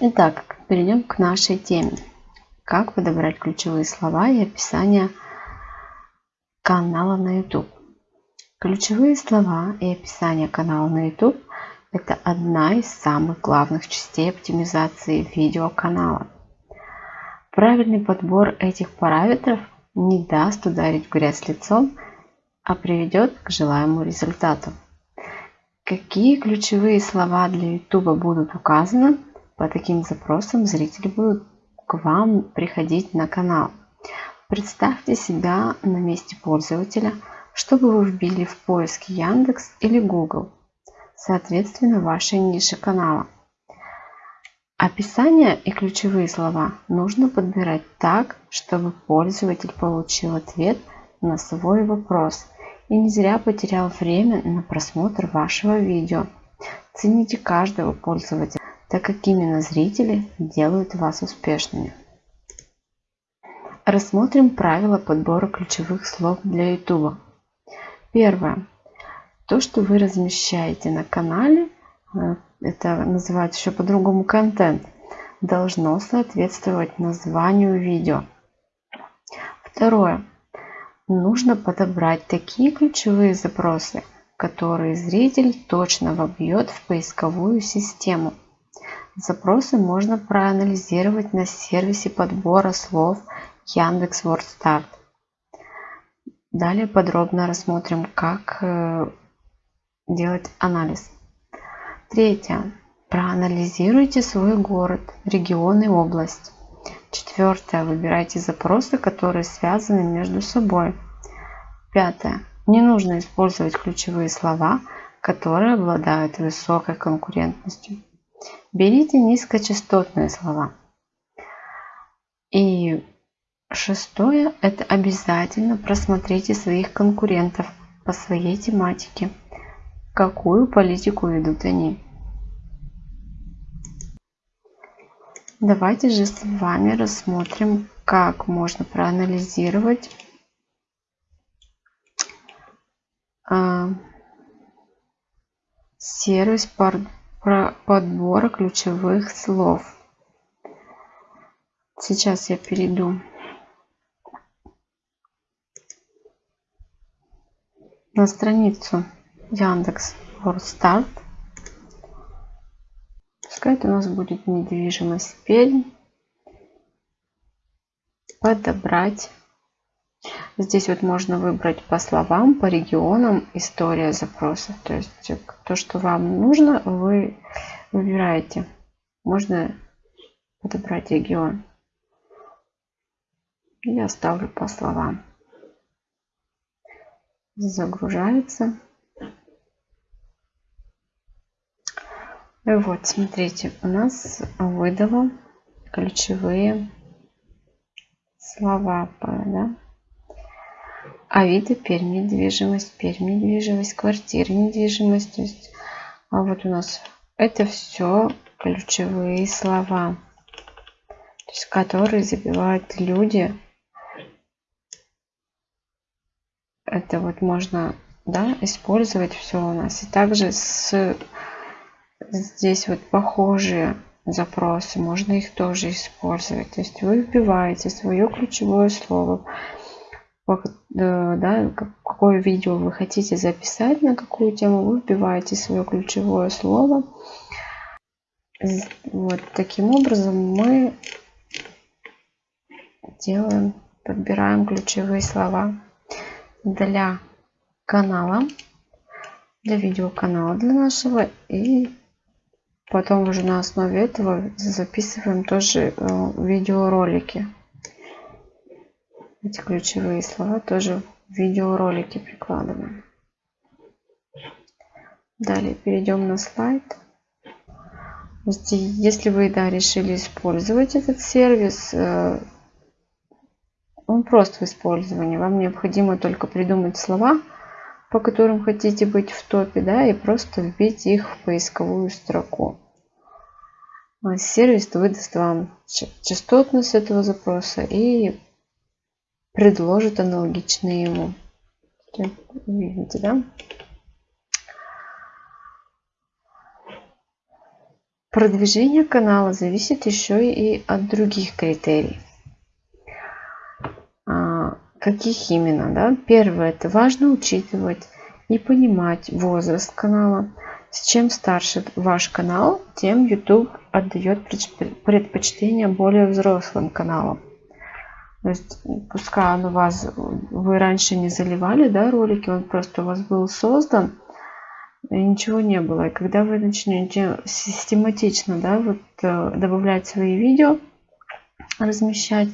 Итак, перейдем к нашей теме. Как подобрать ключевые слова и описание канала на YouTube. Ключевые слова и описание канала на YouTube – это одна из самых главных частей оптимизации видеоканала. Правильный подбор этих параметров не даст ударить в грязь лицом, а приведет к желаемому результату. Какие ключевые слова для YouTube будут указаны, по таким запросам зрители будут к вам приходить на канал. Представьте себя на месте пользователя, чтобы вы вбили в поиск Яндекс или Google, соответственно вашей нише канала. Описание и ключевые слова нужно подбирать так, чтобы пользователь получил ответ на свой вопрос и не зря потерял время на просмотр вашего видео. Цените каждого пользователя, так как именно зрители делают вас успешными. Рассмотрим правила подбора ключевых слов для YouTube. Первое. То, что вы размещаете на канале, э, это называется еще по-другому контент, должно соответствовать названию видео. Второе. Нужно подобрать такие ключевые запросы, которые зритель точно вобьет в поисковую систему. Запросы можно проанализировать на сервисе подбора слов Яндекс WordStart. Далее подробно рассмотрим, как э, делать анализ. Третье. Проанализируйте свой город, регион и область. Четвертое. Выбирайте запросы, которые связаны между собой. Пятое. Не нужно использовать ключевые слова, которые обладают высокой конкурентностью. Берите низкочастотные слова. И шестое – это обязательно просмотрите своих конкурентов по своей тематике – какую политику ведут они. Давайте же с вами рассмотрим, как можно проанализировать э, сервис подбора ключевых слов. Сейчас я перейду на страницу Яндекс Вордстарт. Пускай это у нас будет недвижимость Пермь. Подобрать. Здесь вот можно выбрать по словам, по регионам, история запроса. То есть то, что вам нужно, вы выбираете. Можно подобрать регион. Я ставлю по словам. Загружается. Вот, смотрите, у нас выдало ключевые слова, да? Авито, Пермь, недвижимость, Пермь, недвижимость, квартира, недвижимость. То есть, а вот у нас это все ключевые слова, то есть, которые забивают люди. Это вот можно да, использовать все у нас. И также с здесь вот похожие запросы, можно их тоже использовать. То есть вы вбиваете свое ключевое слово, э, да, какое видео вы хотите записать, на какую тему, вы вбиваете свое ключевое слово. Вот таким образом мы делаем, подбираем ключевые слова для канала, для видеоканала для нашего и Потом уже на основе этого записываем тоже э, видеоролики. Эти ключевые слова тоже видеоролики прикладываем. Далее перейдем на слайд. Если вы да, решили использовать этот сервис, э, он прост в использовании. Вам необходимо только придумать слова, по которым хотите быть в топе, да, и просто вбить их в поисковую строку. Сервис выдаст вам частотность этого запроса и предложит аналогичные ему. Видите, да? Продвижение канала зависит еще и от других критерий. А, каких именно? Да? Первое, это важно учитывать и понимать возраст канала. Чем старше ваш канал, тем YouTube отдает предпочтение более взрослым каналам. То есть, пускай он у вас, вы раньше не заливали да, ролики, он просто у вас был создан, и ничего не было. И когда вы начнете систематично да, вот, э, добавлять свои видео, размещать,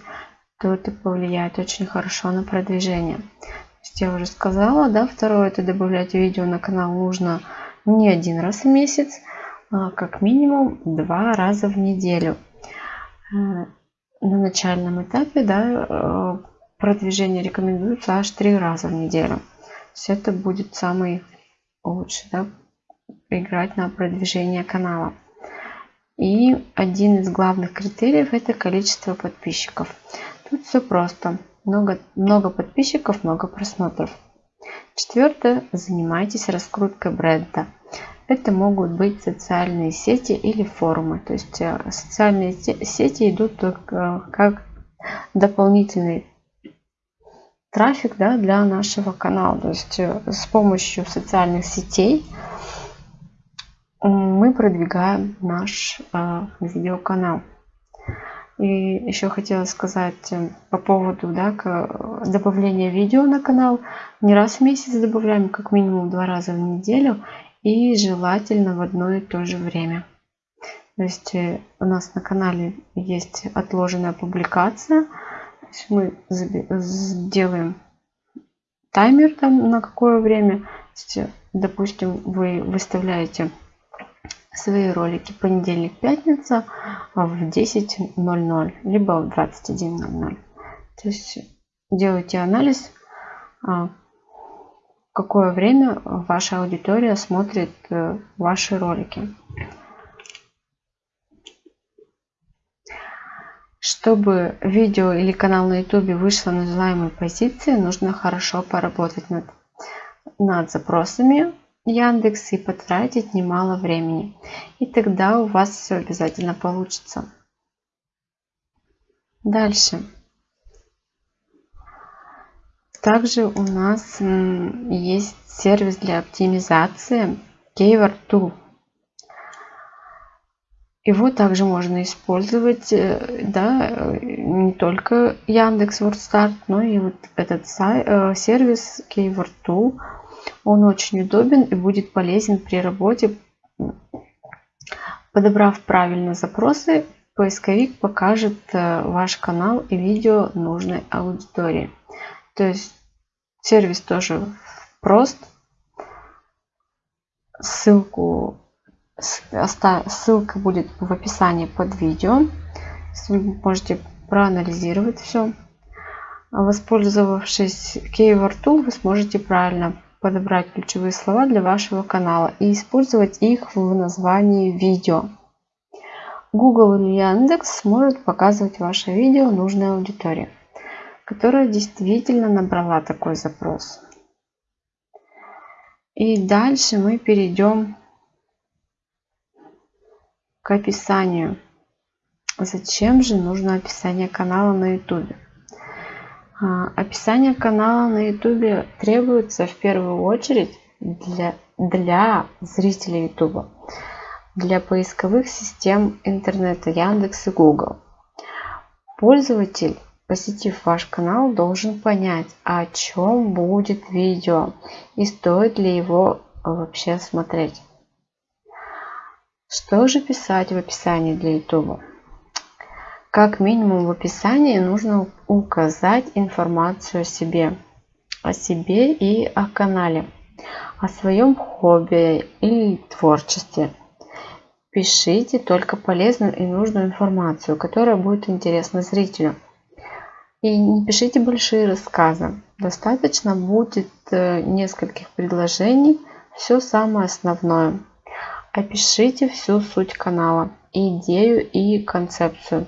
то это повлияет очень хорошо на продвижение. То есть я уже сказала, да, второе, это добавлять видео на канал нужно не один раз в месяц, а как минимум два раза в неделю. Э, на начальном этапе да, э, продвижение рекомендуется аж три раза в неделю. То есть это будет самый лучше да, играть на продвижение канала. И один из главных критериев это количество подписчиков. Тут все просто. Много, много подписчиков, много просмотров. Четвертое. Занимайтесь раскруткой бренда. Это могут быть социальные сети или форумы. То есть э, социальные сети идут только как дополнительный трафик да, для нашего канала. То есть э, с помощью социальных сетей мы продвигаем наш э, видеоканал. И еще хотела сказать э, по поводу да, добавления видео на канал. Не раз в месяц добавляем, как минимум два раза в неделю. И желательно в одно и то же время. То есть у нас на канале есть отложенная публикация – мы сделаем таймер там на какое время. Допустим, вы выставляете свои ролики понедельник-пятница в 10.00, либо в 21.00. То есть делайте анализ, а, какое время ваша аудитория смотрит э, ваши ролики. Чтобы видео или канал на YouTube вышло на желаемой позиции, нужно хорошо поработать над, над запросами Яндекс и потратить немало времени. И тогда у вас все обязательно получится. Дальше. Также у нас есть сервис для оптимизации Keyword Tool. Его также можно использовать, э, да, не только Яндекс но и вот этот э, сервис Keyword Tool. Он очень удобен и будет полезен при работе. Подобрав правильно запросы, поисковик покажет э, ваш канал и видео нужной аудитории. То есть сервис тоже прост. Ссылку Ссылка будет в описании под видео. Вы можете проанализировать все. Воспользовавшись Keyword Tool, вы сможете правильно подобрать ключевые слова для вашего канала и использовать их в названии видео. Google или Яндекс сможет показывать ваше видео нужной аудитории, которая действительно набрала такой запрос. И дальше мы перейдем к описанию. Зачем же нужно описание канала на YouTube? А, описание канала на YouTube требуется в первую очередь для, для зрителей YouTube, для поисковых систем интернета Яндекс и Google. Пользователь, посетив ваш канал, должен понять, о чем будет видео и стоит ли его вообще смотреть. Что же писать в описании для YouTube? Как минимум в описании нужно указать информацию о себе, о себе и о канале, о своем хобби или творчестве. Пишите только полезную и нужную информацию, которая будет интересна зрителю. И не пишите большие рассказы. Достаточно будет э, нескольких предложений, все самое основное. Опишите всю суть канала, идею и концепцию.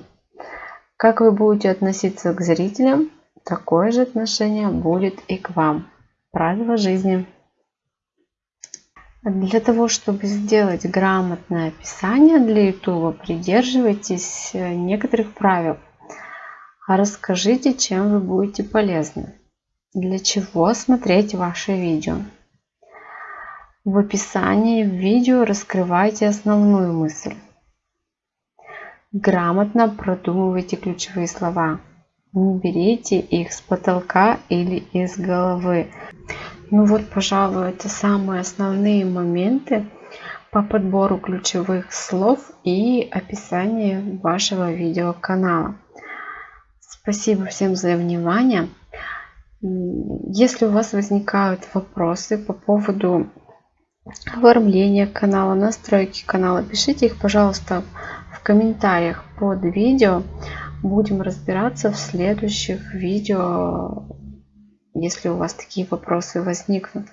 Как вы будете относиться к зрителям, такое же отношение будет и к вам. Правила жизни. Для того, чтобы сделать грамотное описание для YouTube, придерживайтесь э, некоторых правил. Расскажите, чем вы будете полезны. Для чего смотреть ваши видео. В описании видео раскрывайте основную мысль. Грамотно продумывайте ключевые слова. Не берите их с потолка или из головы. Ну вот, пожалуй, это самые основные моменты по подбору ключевых слов и описанию вашего видеоканала. Спасибо всем за внимание. Если у вас возникают вопросы по поводу оформления канала, настройки канала, пишите их, пожалуйста, в комментариях под видео. Будем разбираться в следующих видео, если у вас такие вопросы возникнут.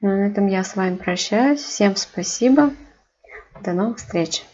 Ну, на этом я с вами прощаюсь. Всем спасибо. До новых встреч.